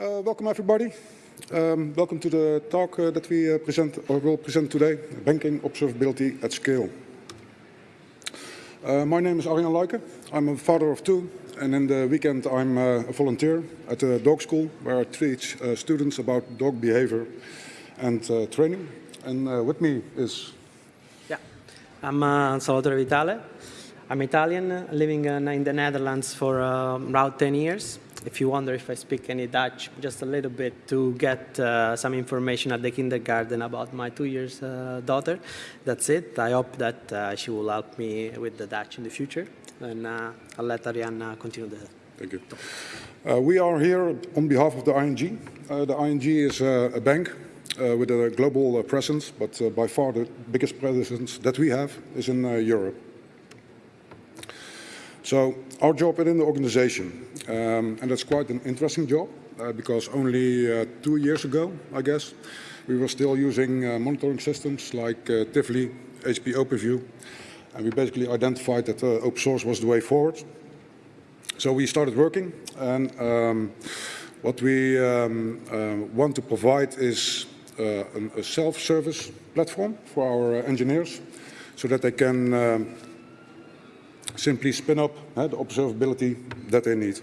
Uh, welcome everybody. Um, welcome to the talk uh, that we uh, present or will present today, Banking Observability at Scale. Uh, my name is Arjan Luijken. I'm a father of two and in the weekend I'm uh, a volunteer at a dog school where I teach uh, students about dog behavior and training. And with me is... Yeah, I'm Salvatore Vitale. I'm Italian, living in the Netherlands for um, around 10 years if you wonder if I speak any Dutch, just a little bit to get uh, some information at the kindergarten about my two years uh, daughter. That's it. I hope that uh, she will help me with the Dutch in the future. And uh, I'll let Arjan continue the Thank you. Uh, we are here on behalf of the ING. Uh, the ING is a bank with a global presence, but by far the biggest presence that we have is in Europe. So our job within the organization, um, and that's quite an interesting job uh, because only uh, two years ago, I guess, we were still using uh, monitoring systems like uh, Tivoli, HP OpenView, and we basically identified that uh, open source was the way forward. So we started working, and um, what we um, uh, want to provide is a self-service platform for our engineers so that they can um, simply spin up the observability that they need.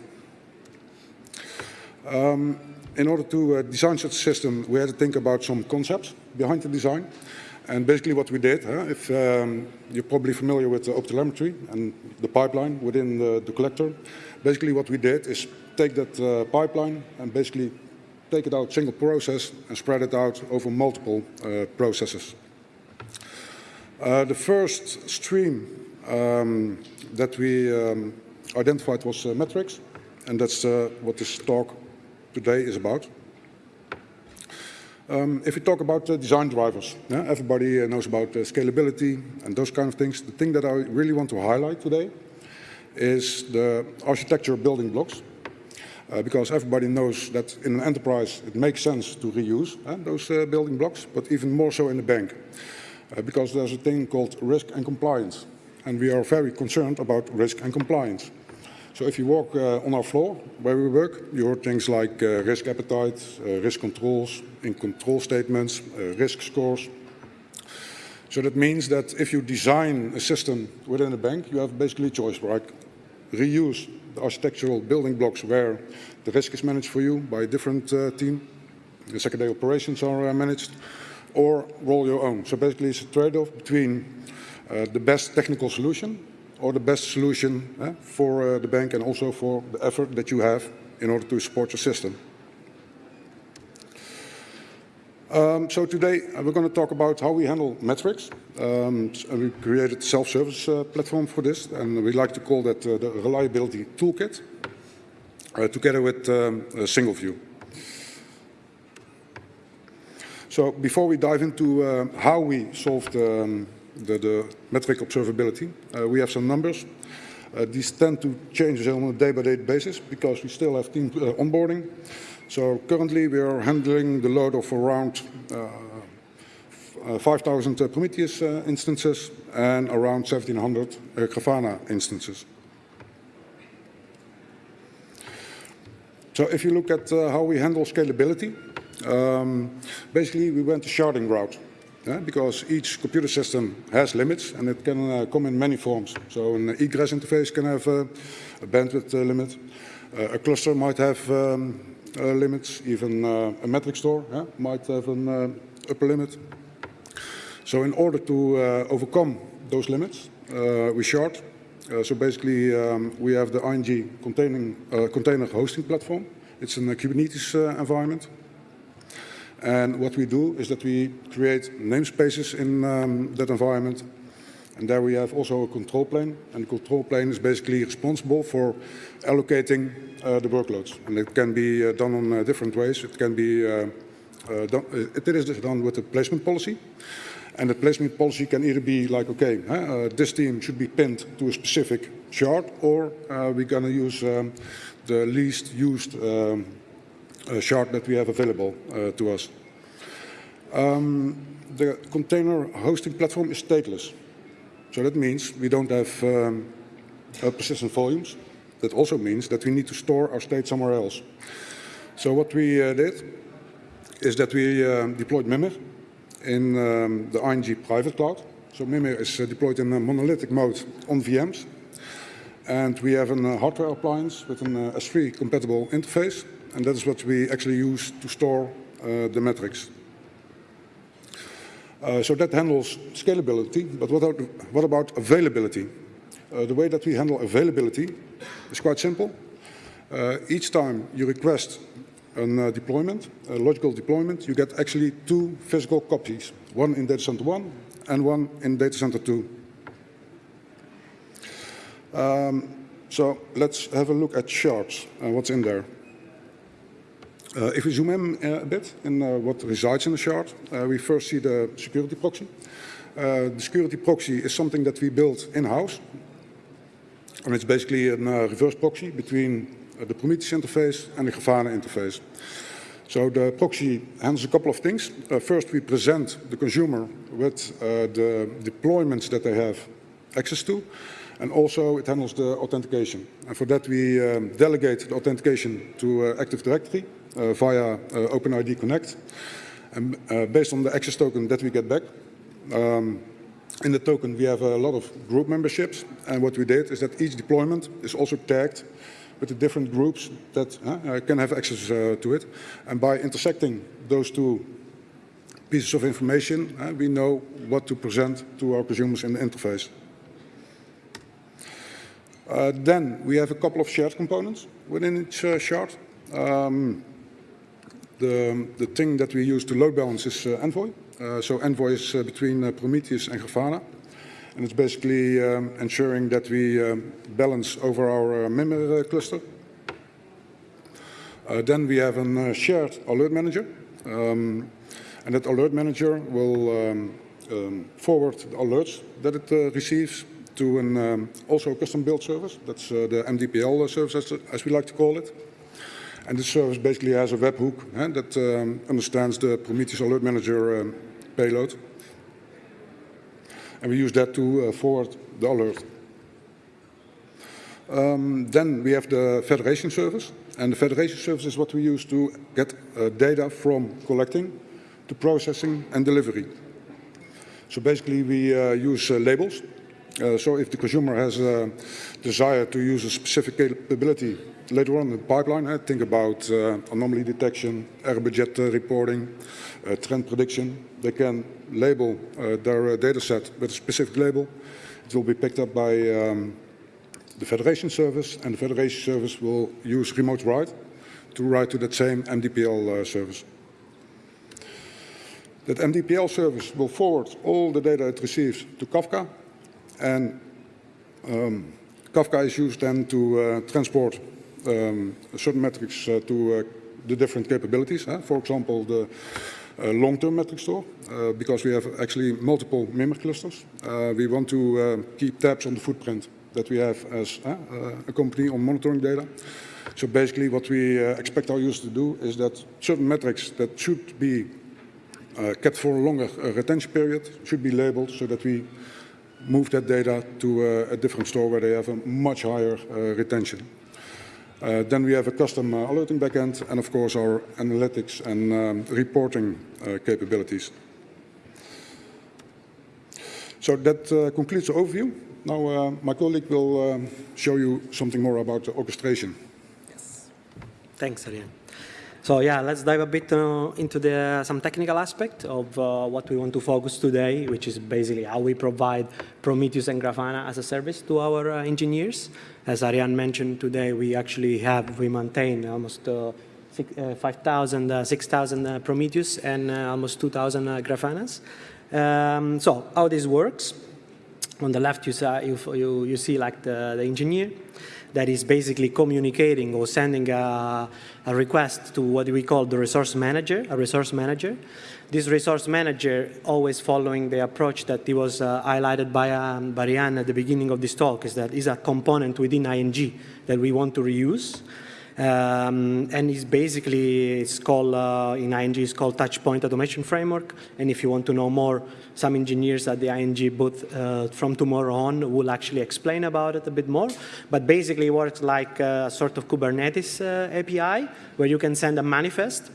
Um, in order to uh, design such a system, we had to think about some concepts behind the design. And basically what we did, if um, you're probably familiar with the OpenTelemetry and the pipeline within the, the, collector, basically what we did is take that uh, pipeline and basically take it out single process and spread it out over multiple uh, processes. The first stream um, that we um, identified was uh, metrics, and that's uh, what this talk today is about. Um, if we talk about uh, design drivers, yeah, everybody uh, knows about uh, scalability and those kind of things. The thing that I really want to highlight today is the architecture building blocks. Uh, because everybody knows that in an enterprise it makes sense to reuse those building blocks, but even more so in the bank. because there's a thing called risk and compliance and we are very concerned about risk and compliance. So if you walk uh, on our floor where we work, you hear things like uh, risk appetite, uh, risk controls, in control statements, uh, risk scores. So that means that if you design a system within a bank, you have basically a choice, right? Reuse the architectural building blocks where the risk is managed for you by a different uh, team, the secondary operations are uh, managed, or roll your own. So basically it's a trade-off between the best technical solution or the best solution uh, for uh, the bank and also for the effort that you have in order to support your system. Um, so today uh, we're going to talk about how we handle metrics. Um, we created a self-service uh, platform for this and we like to call that uh, the reliability toolkit together with um, a single view. So before we dive into how we solved um, the, the metric observability. Uh, we have some numbers. Uh, these tend to change on a day-by-day -day basis because we still have team uh, onboarding. So currently we are handling the load of around 5,000 Prometheus instances and around 1,700 Grafana instances. So if you look at uh, how we handle scalability, um, basically we went the sharding route yeah, because each computer system has limits and it can uh, come in many forms. So an egress interface can have uh, a bandwidth uh, limit. Uh, a cluster might have um, uh, limits, even uh, a metric store yeah, might have an upper limit. So in order to overcome those limits, we shard. so basically um, we have the ING containing, container hosting platform. It's a Kubernetes environment. And what we do is that we create namespaces in um, that environment. And there we have also a control plane. And the control plane is basically responsible for allocating uh, the workloads. And it can be uh, done on uh, different ways. It can be uh, uh, done, uh, it is done with a placement policy. And the placement policy can either be like, okay, this team should be pinned to a specific shard, or we're going to use um, the least used um, shard that we have available uh, to us. Um, the container hosting platform is stateless. So that means we don't have um, persistent volumes. That also means that we need to store our state somewhere else. So what we uh, did is that we uh, deployed Mimir in um, the ING private cloud. So Mimir is uh, deployed in a monolithic mode on VMs. And we have a uh, hardware appliance with an uh, S3 compatible interface. And that is what we actually use to store uh, the metrics. Uh, so that handles scalability, but what about, what about availability? Uh, the way that we handle availability is quite simple. Uh, each time you request a uh, deployment, a logical deployment, you get actually two physical copies, one in data center 1 and one in data center 2. Um, so let's have a look at shards, and what's in there. Uh, if we zoom in uh, a bit in uh, what resides in the shard, uh, we first see the security proxy. Uh, the security proxy is something that we built in-house. And it's basically a reverse proxy between the Prometheus interface and the Grafana interface. So the proxy handles a couple of things. Uh, first, we present the consumer with uh, the deployments that they have access to, and also it handles the authentication. And for that, we um, delegate the authentication to uh, Active Directory uh, via uh, OpenID Connect. And uh, based on the access token that we get back, um, in the token we have a lot of group memberships. And what we did is that each deployment is also tagged with the different groups that uh, can have access uh, to it. And by intersecting those two pieces of information, uh, we know what to present to our consumers in the interface. Uh, then we have a couple of shared components within each uh, shard. Um, the, the thing that we use to load balance is uh, Envoy. so Envoy is between Prometheus and Grafana. And it's basically um, ensuring that we um, balance over our uh, uh, cluster. Uh, then we have a uh, shared alert manager. Um, and that alert manager will um, um, forward the alerts that it uh, receives to an um, also custom build service. That's uh, the MDPL service, as, as, we like to call it. And this service basically has a webhook eh, that understands the Prometheus Alert Manager payload and we use that to uh, forward the alert. Um, then we have the federation service, and the federation service is what we use to get uh, data from collecting to processing and delivery. So basically we uh, use labels. Uh, so if the consumer has a desire to use a specific capability later on in the pipeline, I think about uh, anomaly detection, error budget reporting, trend prediction, they can label uh, their uh, data set with a specific label. It will be picked up by um, the federation service, and the federation service will use remote write to write to that same MDPL uh, service. That MDPL service will forward all the data it receives to Kafka, and um, Kafka is used then to uh, transport um, certain metrics uh, to uh, the different capabilities. For example, the uh, long-term metric store uh, because we have actually multiple Mimir clusters. Uh, we want to keep tabs on the footprint that we have as a company on monitoring data. So basically what we expect our users to do is that certain metrics that should be kept for a longer retention period should be labeled so that we move that data to uh, a different store where they have a much higher retention. Uh, then we have a custom uh, alerting backend and of course our analytics and um, reporting uh, capabilities. So that uh, concludes the overview. Now uh, my colleague will um, show you something more about the orchestration. Yes. Thanks, Arjan. So yeah, let's dive a bit uh, into the, some technical aspect of uh, what we want to focus today, which is basically how we provide Prometheus and Grafana as a service to our uh, engineers. As Arjan mentioned today, we actually have, we maintain almost uh, uh, 5,000, uh, 6,000 Prometheus and almost 2,000 Grafanas. Um, so how this works, on the left you, you, you, you see like the, the engineer that is basically communicating or sending a, a, request to what we call the resource manager, a resource manager. This resource manager, always following the approach that was uh, highlighted by, um, at the beginning of this talk, is that is a component within ING that we want to reuse. Um, and it's basically, it's called, uh, in ING, it's called Touchpoint Automation Framework. And if you want to know more, some engineers at the ING booth uh, from tomorrow on will actually explain about it a bit more. But basically it works like a sort of Kubernetes uh, API, where you can send a manifest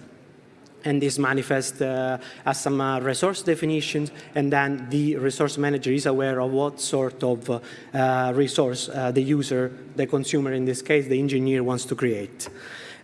and this manifest uh, has some uh, resource definitions, and then the resource manager is aware of what sort of uh, uh resource uh, the user, the consumer in this case, the engineer wants to create.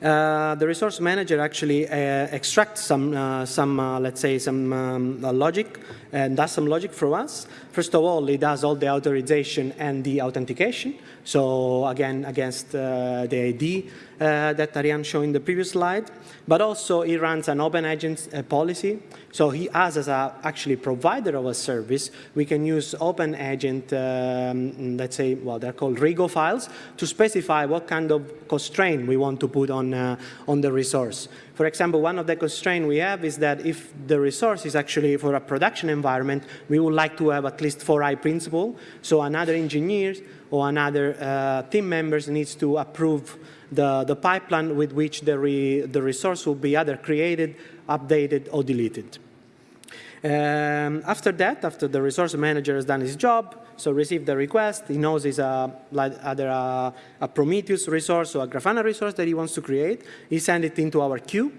Uh, the resource manager actually extracts some, some let's say, some um, logic and does some logic for us. First of all, it does all the authorization and the authentication. So again, against uh, the ID uh, that Arjan showed in the previous slide. But also, it runs an open agent uh, policy. So he, us as a actually provider of a service, we can use open agent, um, let's say, well, they're called Rego files, to specify what kind of constraint we want to put on, uh, on the resource. For example, one of the constraints we have is that if the resource is actually for a production environment, we would like to have at least 4i principle. So another engineer or another uh, team members needs to approve the, the pipeline with which the, re, the resource will be either created, updated, or deleted. Um, after that, after the resource manager has done his job, so received the request, he knows it's a, like either a, a Prometheus resource or a Grafana resource that he wants to create. He sends it into our queue,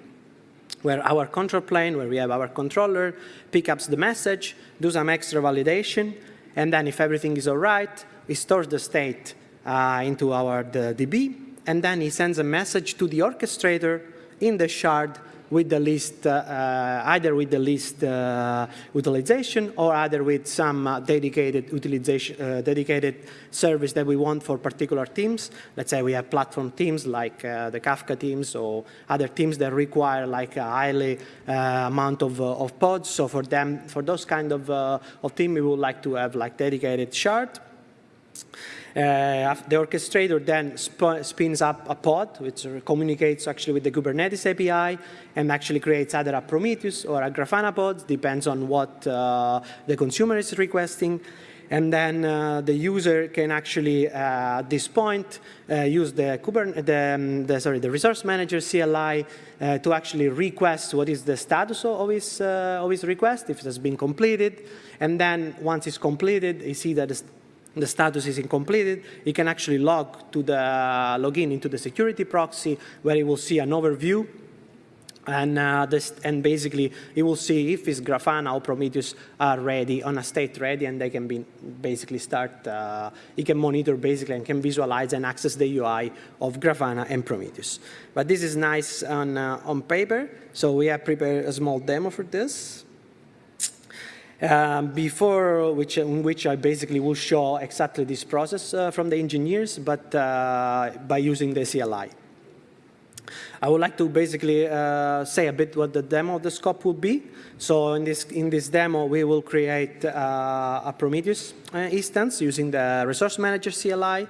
where our control plane, where we have our controller, pick up the message, do some extra validation, and then if everything is all right, he stores the state uh, into our the DB, and then he sends a message to the orchestrator in the shard with the list, uh, uh, either with the list uh, utilization or either with some dedicated utilization, dedicated service that we want for particular teams. Let's say we have platform teams like the Kafka teams or other teams that require like a highly amount of, of pods. So for them, for those kind of, of team, we would like to have like dedicated shard. Uh, the orchestrator then sp spins up a pod, which communicates actually with the Kubernetes API and actually creates either a Prometheus or a Grafana pod, depends on what uh, the consumer is requesting. And then uh, the user can actually, uh, at this point, uh, use the, the, um, the, sorry, the resource manager CLI uh, to actually request what is the status of his, of his request, if it has been completed. And then once it's completed, you see that the status is incompleted, he can actually log to the login into the security proxy where he will see an overview and, uh, this, and basically, he will see if it's Grafana or Prometheus are ready, on a state ready, and they can be basically start, uh, he can monitor basically and can visualize and access the UI of Grafana and Prometheus. But this is nice on, uh, on paper, so we have prepared a small demo for this. Um, before which, in which I basically will show exactly this process uh, from the engineers, but uh, by using the CLI. I would like to basically uh, say a bit what the demo of the scope will be. So in this, in this demo, we will create uh, a Prometheus uh, instance using the Resource Manager CLI.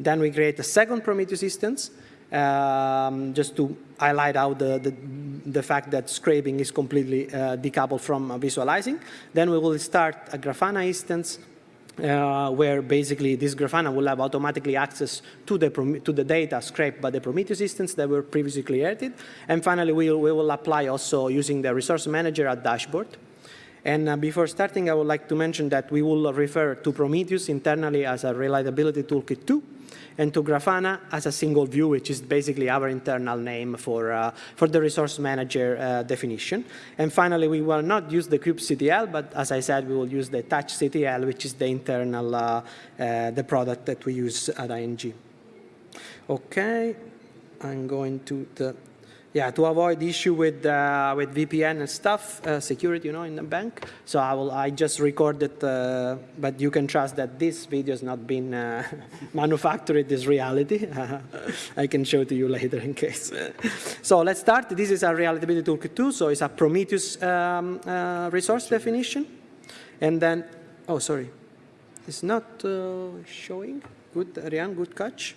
Then we create a second Prometheus instance um, just to highlight out the, the, the, fact that scraping is completely uh, decoupled from visualizing. Then we will start a Grafana instance uh, where basically this Grafana will have automatically access to the, to the data scraped by the Prometheus instance that were previously created. And finally, we we will apply also using the resource manager at dashboard. And uh, before starting, I would like to mention that we will refer to Prometheus internally as a reliability toolkit 2 and to Grafana as a single view, which is basically our internal name for, uh, for the resource manager uh, definition. And finally, we will not use the kubectl, but as I said, we will use the touchctl, which is the internal, uh, uh, the product that we use at ING. Okay, I'm going to the yeah, to avoid issue with uh, with VPN and stuff, uh, security, you know, in the bank. So I will, I just recorded, uh, but you can trust that this video has not been uh, manufactured. This reality, I can show to you later in case. so let's start. This is a reliability toolkit too. So it's a Prometheus um, uh, resource definition, and then, oh, sorry, it's not uh, showing. Good, Arjan, good catch.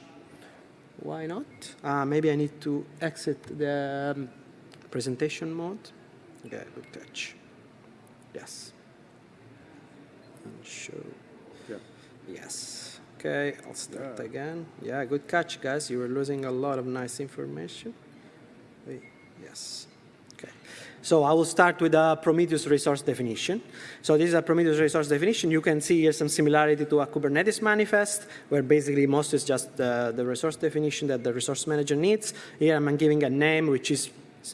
Why not? Uh, maybe I need to exit the um, presentation mode. Yeah, good catch. Yes. And show. Yeah. Yes. Okay, I'll start again. Yeah, good catch, guys. You were losing a lot of nice information. Wait, Yes. Okay. So I will start with a Prometheus resource definition. So this is a Prometheus resource definition. You can see here some similarity to a Kubernetes manifest, where basically most is just the, the resource definition that the resource manager needs. Here I'm giving a name, which is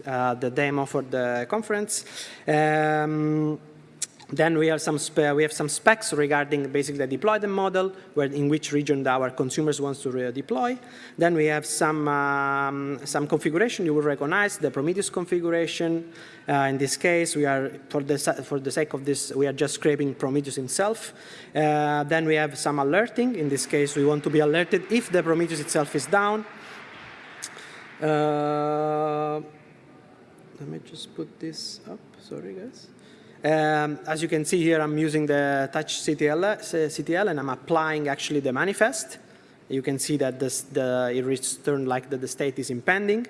uh, the demo for the conference. Um, then we have some we have some specs regarding basically deploy the deployment model, where in which region our consumers wants to deploy. Then we have some um, some configuration you will recognize the Prometheus configuration. Uh, in this case, we are for the for the sake of this, we are just scraping Prometheus itself. Uh, then we have some alerting. In this case, we want to be alerted if the Prometheus itself is down. Uh, let me just put this up. Sorry, guys. Um, as you can see here, I'm using the touch CTL, CTL, and I'm applying actually the manifest. You can see that this, the, it returned like that the state is impending.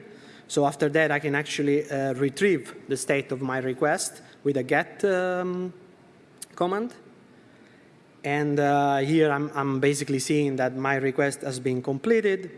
So after that, I can actually uh, retrieve the state of my request with a get um, command. And uh, here I'm, I'm basically seeing that my request has been completed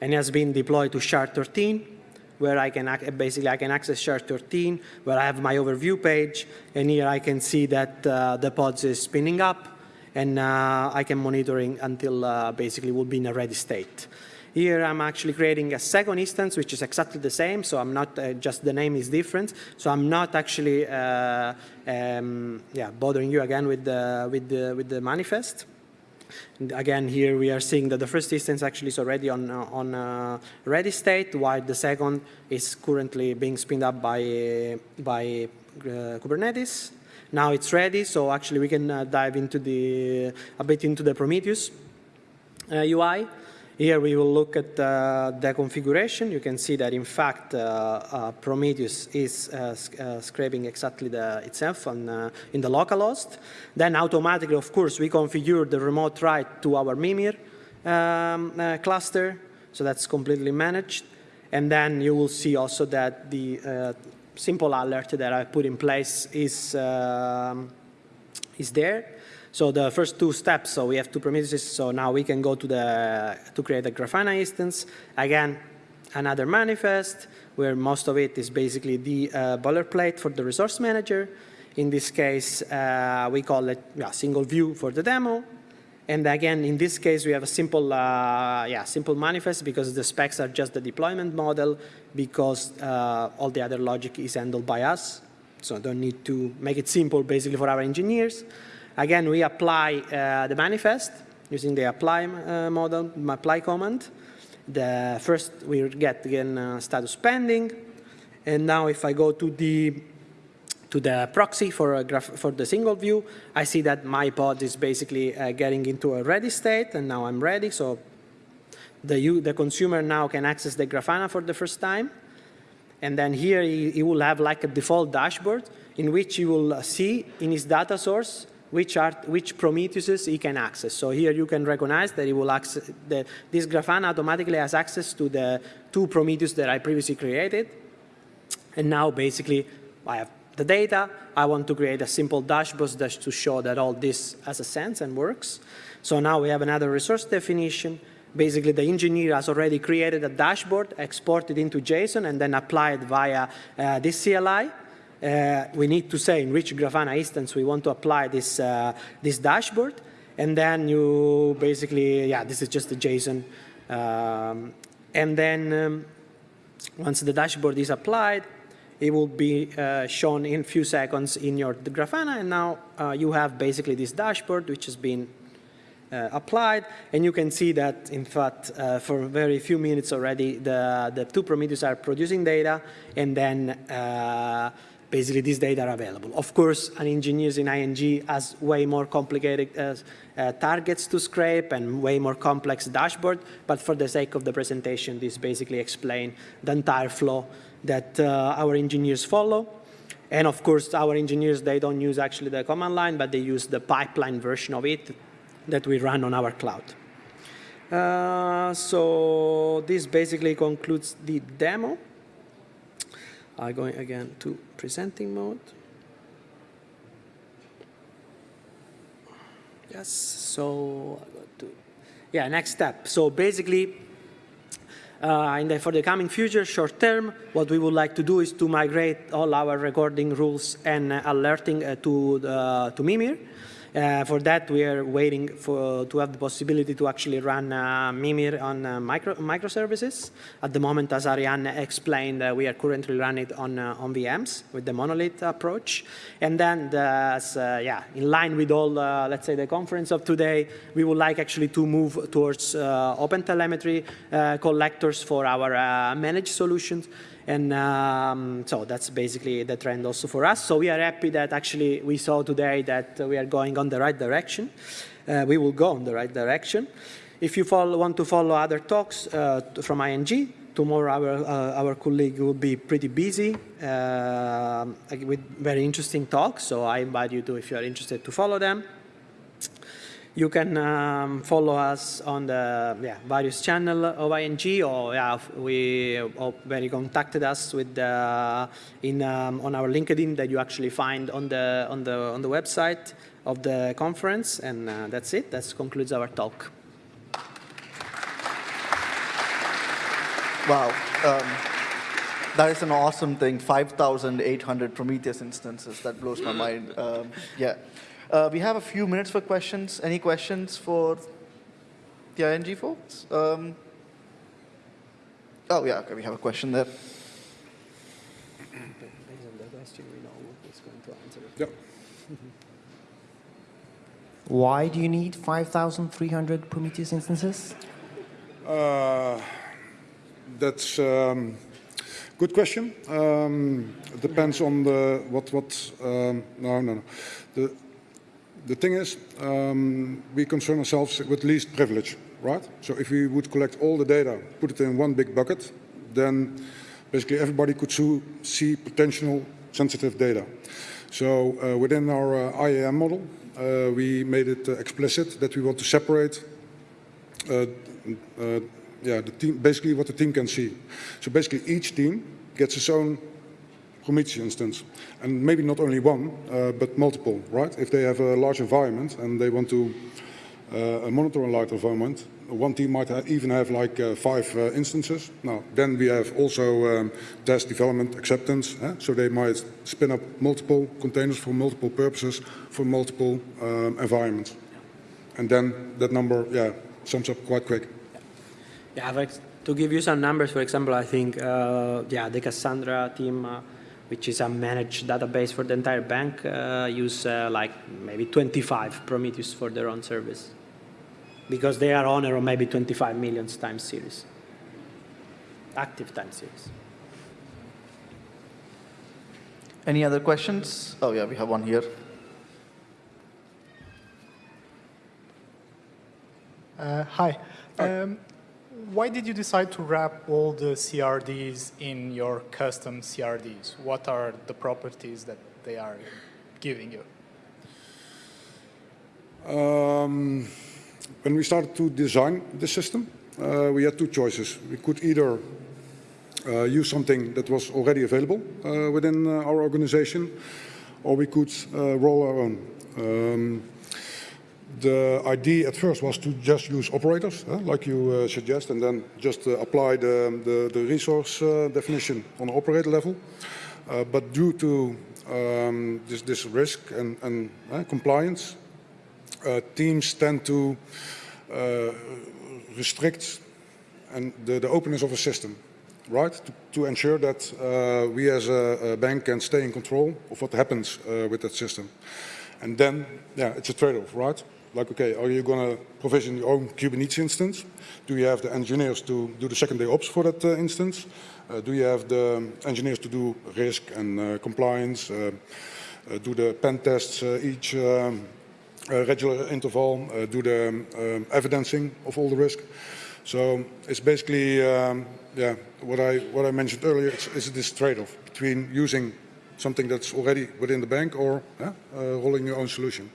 and has been deployed to shard 13 where I can basically I can access shard 13, where I have my overview page, and here I can see that uh, the pods is spinning up, and uh, I can monitoring until uh, basically will be in a ready state. Here I'm actually creating a second instance, which is exactly the same. So I'm not uh, just the name is different. So I'm not actually uh, um, yeah bothering you again with the with the with the manifest. Again, here we are seeing that the first instance actually is already on, uh, on uh, ready state, while the second is currently being spinned up by, by uh, Kubernetes. Now it's ready, so actually we can uh, dive into the, a bit into the Prometheus UI. Uh, here we will look at uh, the configuration. You can see that in fact uh, uh, Prometheus is uh, uh, scraping exactly the, itself on, uh, in the localhost. Then automatically, of course, we configure the remote write to our Mimir um, cluster. So that's completely managed. And then you will see also that the simple alert that I put in place is, um, is there. So the first two steps, so we have two Prometheus, so now we can go to, the, to create a Grafana instance. Again, another manifest, where most of it is basically the uh, boilerplate for the resource manager. In this case, uh, we call it yeah, single view for the demo. And again, in this case, we have a simple, uh, yeah, simple manifest because the specs are just the deployment model because uh, all the other logic is handled by us. So don't need to make it simple basically for our engineers. Again, we apply uh, the manifest using the apply uh, model, apply command. The first we get again uh, status pending, and now if I go to the to the proxy for graph for the single view, I see that my pod is basically uh, getting into a ready state, and now I'm ready. So the the consumer now can access the Grafana for the first time, and then here he, he will have like a default dashboard in which he will see in his data source which, are, which Prometheuses he can access. So here you can recognize that he will access, the, this Grafana automatically has access to the two Prometheus that I previously created. And now basically I have the data. I want to create a simple dashboard to show that all this has a sense and works. So now we have another resource definition. Basically, the engineer has already created a dashboard, exported into JSON, and then applied via uh, this CLI we need to say in which Grafana instance we want to apply this, uh, this dashboard. And then you basically, yeah, this is just a JSON. Um, and then um, once the dashboard is applied, it will be uh, shown in a few seconds in your Grafana. And now uh, you have basically this dashboard, which has been uh, applied. And you can see that, in fact, uh, for very few minutes already, the, the two Prometheus are producing data. And then uh, basically these data are available. Of course, an engineer in ING has way more complicated uh, uh, targets to scrape and way more complex dashboard, but for the sake of the presentation, this basically explain the entire flow that uh, our engineers follow. And of course, our engineers, they don't use actually the command line, but they use the pipeline version of it that we run on our cloud. Uh, so this basically concludes the demo. I'm going again to presenting mode. Yes. So, yeah, next step. So basically, uh, in the, for the coming future, short term, what we would like to do is to migrate all our recording rules and alerting uh, to uh, to Mimir. Uh, for that, we are waiting for to have the possibility to actually run uh, Mimir on uh, micro microservices. At the moment, as Arjan explained, uh, we are currently running it on uh, on VMs with the monolith approach. And then, the, as, uh, yeah, in line with all, let's say, the conference of today, we would like actually to move towards open telemetry collectors for our managed solutions. And um, so that's basically the trend also for us. So we are happy that actually we saw today that we are going on the right direction. Uh, we will go in the right direction. If you follow, want to follow other talks uh, from ING, tomorrow our, uh, our colleague will be pretty busy uh, with very interesting talks. So I invite you to, if you are interested, to follow them. You can um, follow us on the yeah, various channel of ING, or yeah, we or when you contacted us with in um, on our LinkedIn that you actually find on the on the on the website of the conference, and uh, that's it. That concludes our talk. Wow. Um, that is an awesome thing. 5,800 Prometheus instances. That blows my mind. Um, yeah. Uh, we have a few minutes for questions. Any questions for the ING folks? Um, oh, yeah. Okay, we have a question there. Based on the question, we know who is going to answer. Yeah. Why do you need 5,300 Prometheus instances? Uh, That's um, good question. Um, It depends on the, what, what, um, no, no, no. The, the thing is, um, we concern ourselves with least privilege, right? So if we would collect all the data, put it in one big bucket, then basically everybody could see potential sensitive data. So uh, within our uh, IAM model, uh, we made it uh, explicit that we want to separate uh, uh, yeah, the team, basically what the team can see. So basically each team gets its own Prometheus instance. And maybe not only one, uh, but multiple, right? If they have a large environment and they want to uh, monitor a large environment, one team might ha even have like uh, five uh, instances. Now, then we have also um, test development acceptance. eh? So they might spin up multiple containers for multiple purposes for multiple um, environments. And then that number, yeah, sums up quite quick. Yeah, to give you some numbers, for example, I think uh, yeah, the Cassandra team, uh, which is a managed database for the entire bank, uh, use uh, like maybe 25 Prometheus for their own service, because they are owner of maybe 25 million time series, active time series. Any other questions? Oh, yeah, we have one here. Uh, Hi. Um, Why did you decide to wrap all the CRDs in your custom CRDs? What are the properties that they are giving you? Um, when we started to design the system, uh, we had two choices. We could either uh, use something that was already available uh, within uh, our organization, or we could uh, roll our own. Um, the idea at first was to just use operators, like you uh, suggest, and then just uh, apply the, the, the resource uh, definition on the operator level. Uh, but due to um, this, this risk and, and uh, compliance, uh, teams tend to restrict and the, the openness of a system, right? To, to ensure that we as a, a bank can stay in control of what happens with that system. And then, yeah, it's a trade-off, right? Like, okay, are you going to provision your own Kubernetes instance? Do you have the engineers to do the second-day ops for that uh, instance? Uh, do you have the engineers to do risk and uh, compliance? Uh, uh, do the pen tests uh, each um, regular interval? Do the um, evidencing of all the risk? So it's basically, um, yeah, what I what I mentioned earlier. It's this trade-off between using something that's already within the bank or rolling your own solution.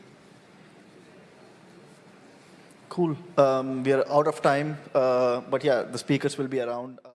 Cool. Um, we are out of time, uh, but yeah, the speakers will be around.